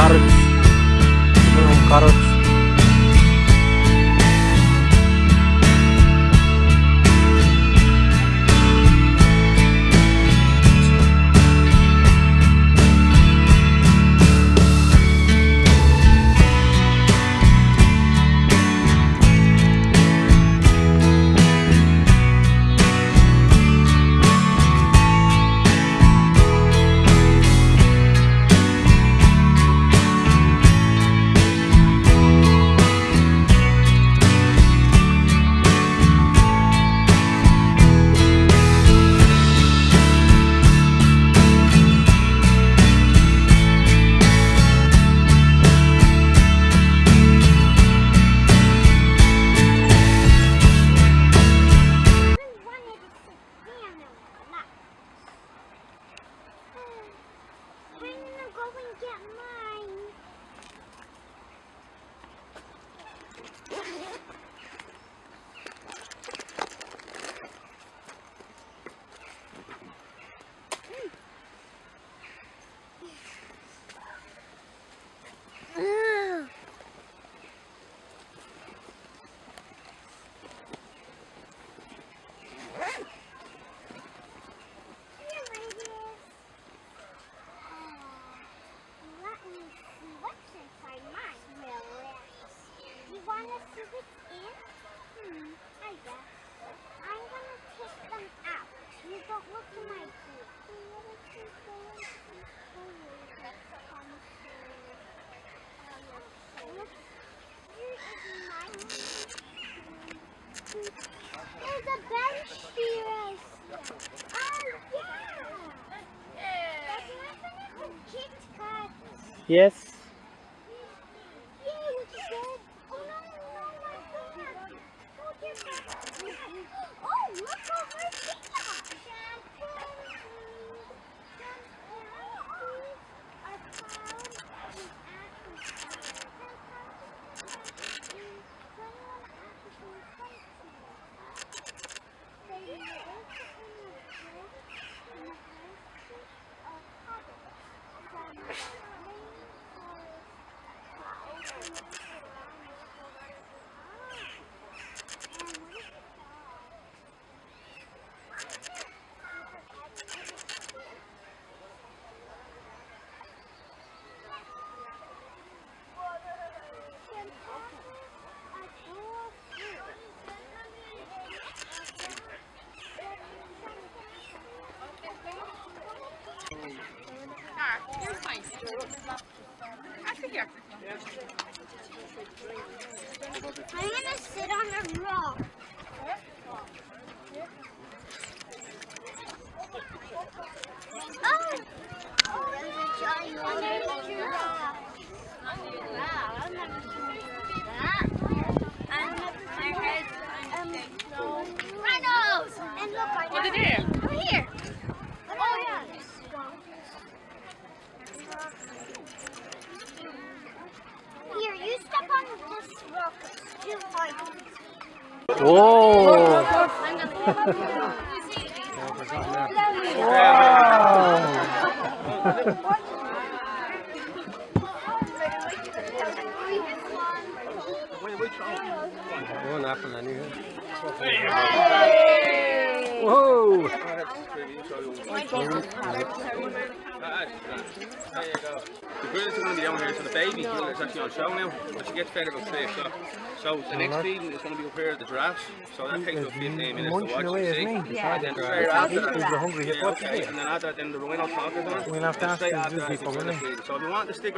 Carrots. I'm to take them out. You don't look at my. There's a bench here. I see. Oh, yeah. Yes. Yay, it's good. Oh, no, no, my God. Oh, dear God. Oh, look over here. Shampoo. Shampoos are found in I'm gonna sit on a rock. Oh! Oh, there's a giant one. There's a giraffe. Wow, I've never seen that. And there's um, rhinos. And look, I What did it do? Oh, here. Oh, yeah. Here, you step on this rock. Two points. Oh. Na pala niya. Whoa! There you go. The grills are going to be down here, so the baby is actually on show now. But she gets fed about 3 o'clock. So the next feeding is going to be up here at the giraffes. So that takes about 15 minutes to watch away, and see. Yeah. And then straight after that. You're hungry. Yeah, okay. And then after that, then the rhino talkers on. We'll have to ask these people, it's won't gonna we? feed. So if you want to stick